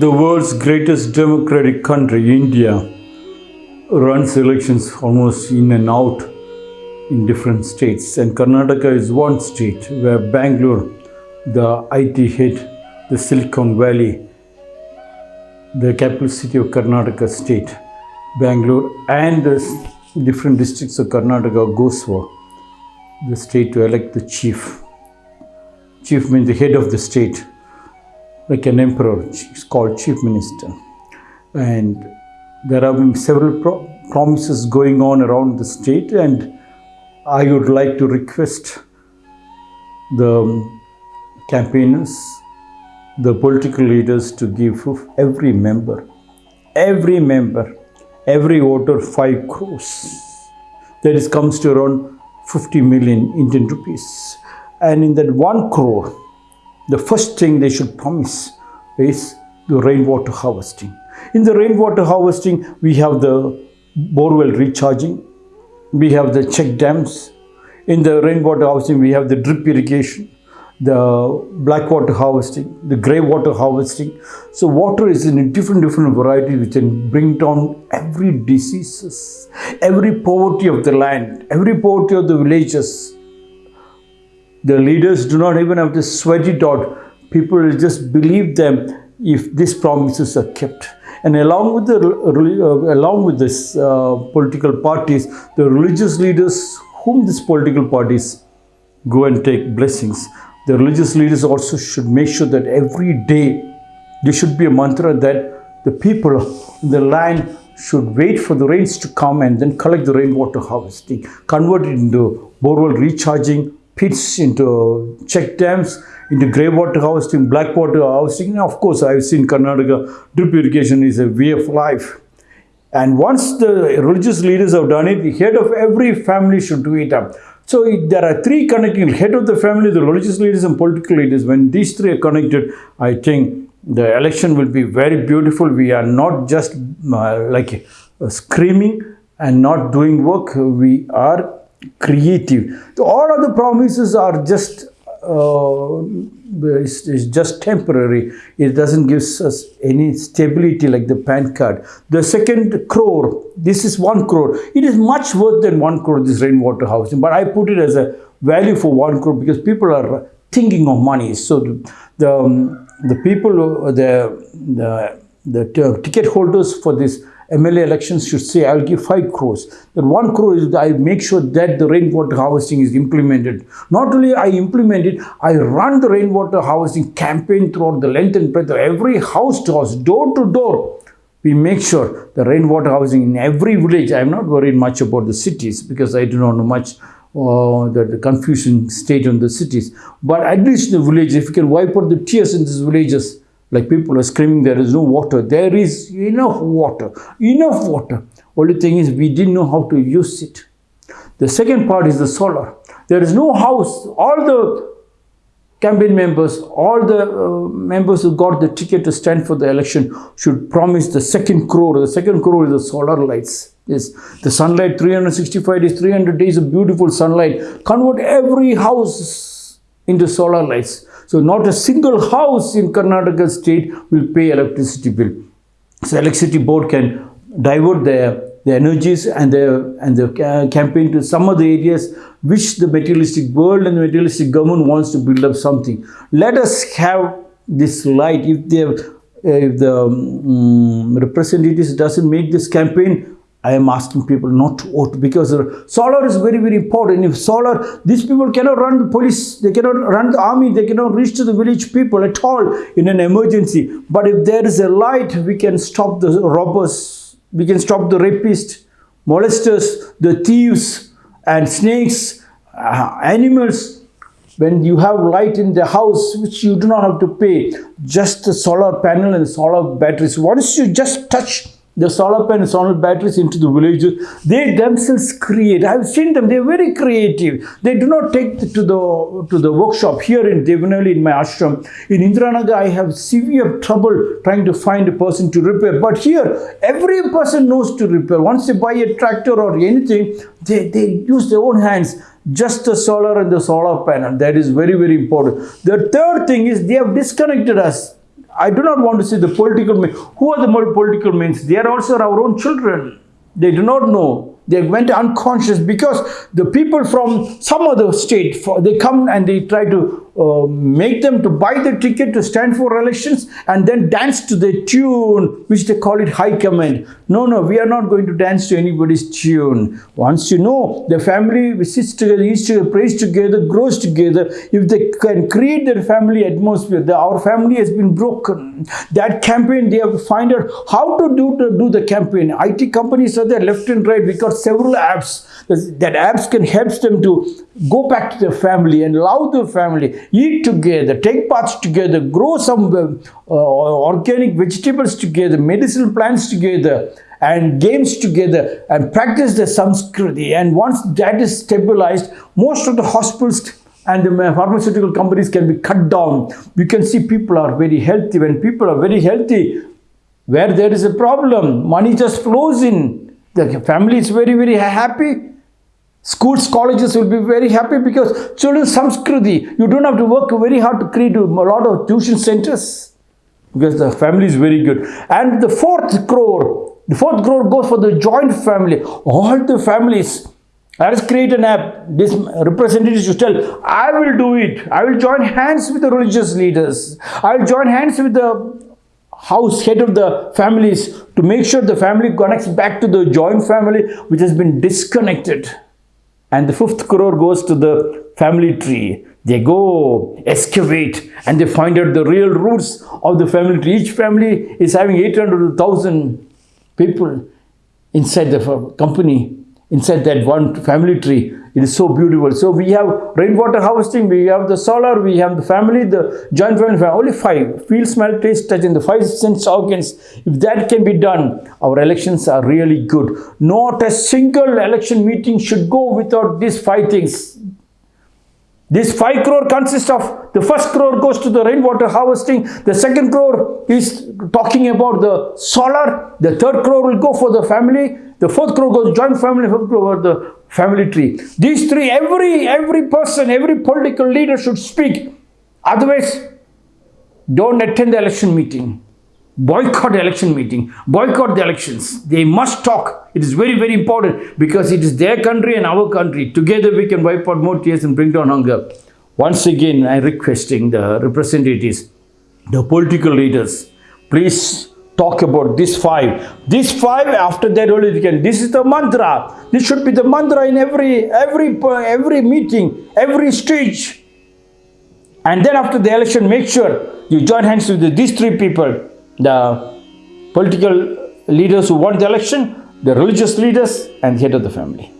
the world's greatest democratic country, India, runs elections almost in and out in different states. And Karnataka is one state where Bangalore, the IT head, the Silicon Valley, the capital city of Karnataka state, Bangalore, and the different districts of Karnataka goes for the state to elect the chief. Chief means the head of the state like an emperor, it's called chief minister. And there have been several pro- promises going on around the state, and I would like to request the campaigners, the political leaders to give every member, every member, every voter 5 crores. That is comes to around 50 million Indian rupees. And in that 1 crore, the first thing they should promise is the rainwater harvesting. In the rainwater harvesting, we have the borewell recharging, we have the check dams. In the rainwater harvesting, we have the drip irrigation, the black water harvesting, the grey water harvesting. So water is in a different different variety which can bring down every diseases, every poverty of the land, every poverty of the villages, the leaders do not even have to sweat it out. People will just believe them if these promises are kept. And along with the uh, along with this uh, political parties, the religious leaders whom these political parties go and take blessings, the religious leaders also should make sure that every day there should be a mantra that the people in the land should wait for the rains to come and then collect the rainwater harvesting, convert it into borewell recharging, pits into check dams, into grey water harvesting, black water harvesting. Of course, I've seen Karnataka drip irrigation is a way of life. And once the religious leaders have done it, the head of every family should do it up. So there are three connecting head of the family, the religious leaders, and political leaders. When these three are connected, I think the election will be very beautiful. We are not just uh, like uh, screaming and not doing work. We are creative. All of the promises are just uh, is, is just temporary. It doesn't give us any stability like the PAN card. The second crore, this is one crore. It is much worth than one crore, this rainwater housing. But I put it as a value for one crore because people are thinking of money. So the, the, um, the people, the, the, the ticket holders for this MLA elections should say, I'll give 5 crores. That 1 crore is I make sure that the rainwater harvesting is implemented. Not only I implement it, I run the rainwater harvesting campaign throughout the length and breadth of every house to house, door to door. We make sure the rainwater housing in every village. I'm not worried much about the cities because I do not know much uh, the, the confusion state on the cities. But at least the village, if you can wipe out the tears in these villages, like people are screaming, there is no water. There is enough water, enough water. Only thing is, we didn't know how to use it. The second part is the solar. There is no house. All the campaign members, all the uh, members who got the ticket to stand for the election should promise the second crore. The second crore is the solar lights. Yes, the sunlight, 365 days, 300 days of beautiful sunlight. Convert every house into solar lights. So not a single house in Karnataka state will pay electricity bill. So electricity board can divert their, their energies and the and the ca- campaign to some other areas which the materialistic world and the materialistic government wants to build up something. Let us have this light. If have, if the um, representatives doesn't make this campaign, I am asking people not to vote because solar is very, very important. If solar, these people cannot run the police, they cannot run the army, they cannot reach to the village people at all in an emergency. But if there is a light, we can stop the robbers, we can stop the rapists, molesters, the thieves, and snakes, uh, animals. When you have light in the house, which you do not have to pay, just the solar panel and solar batteries. Once you just touch the solar panel solar batteries into the villages they themselves create. I've seen them. They're very creative. They do not take to the to the workshop. Here in devanali in my ashram in indiranagar i have severe trouble trying to find a person to repair. But here every person knows to repair. Once they buy a tractor or anything they, they use their own hands. Just the solar and the solar panel. That is very very important. The third thing is they have disconnected us I do not want to see the political men. Who are the political men? They are also our own children. They do not know. They went unconscious because the people from some other state, they come and they try to uh, make them to buy the ticket to stand for elections and then dance to the tune, which they call it high command. No, no, we are not going to dance to anybody's tune. Once you know the family sits together, eats together, prays together, grows together, if they can create their family atmosphere, the, our family has been broken. That campaign, they have to find out how to do, to do the campaign. IT companies are there left and right. We got several apps. That apps can help them to go back to their family and love their family, eat together, take baths together, grow some uh, uh, organic vegetables together, medicinal plants together, and games together, and practice the samskriti. And once that is stabilized, most of the hospitals and the pharmaceutical companies can be cut down. You can see people are very healthy. When people are very healthy, where there is a problem, money just flows in. The family is very, very happy. Schools, colleges will be very happy because children samskriti. You don't have to work very hard to create a lot of tuition centers because the family is very good. And the fourth crore, the fourth crore goes for the joint family. All the families. Let us create an app. This representatives should tell, I will do it. I will join hands with the religious leaders. I will join hands with the house head of the families to make sure the family connects back to the joint family which has been disconnected and the fifth crore goes to the family tree. They go excavate and they find out the real roots of the family tree. Each family is having 800 1000 people inside the company inside that one family tree it is so beautiful. So we have rainwater harvesting we have the solar we have the family the joint family only five. Feel smell taste touch in the five sense organs. If that can be done our elections are really good. Not a single election meeting should go without these five things. This 5 crore consists of the first crore goes to the rainwater harvesting, the second crore is talking about the solar, the third crore will go for the family, the fourth crore goes joint family, fifth crore the family tree. These three, every every person, every political leader should speak. Otherwise, don't attend the election meeting. Boycott the election meeting. Boycott the elections. They must talk. It is very, very important because it is their country and our country. Together we can wipe out more tears and bring down hunger. Once again, I'm requesting the representatives, the political leaders, please talk about this five. This five, after that only we can. This is the mantra. This should be the mantra in every every every meeting, every stage. And then after the election, make sure you join hands with these three people the political leaders who won the election, the religious leaders, and the head of the family.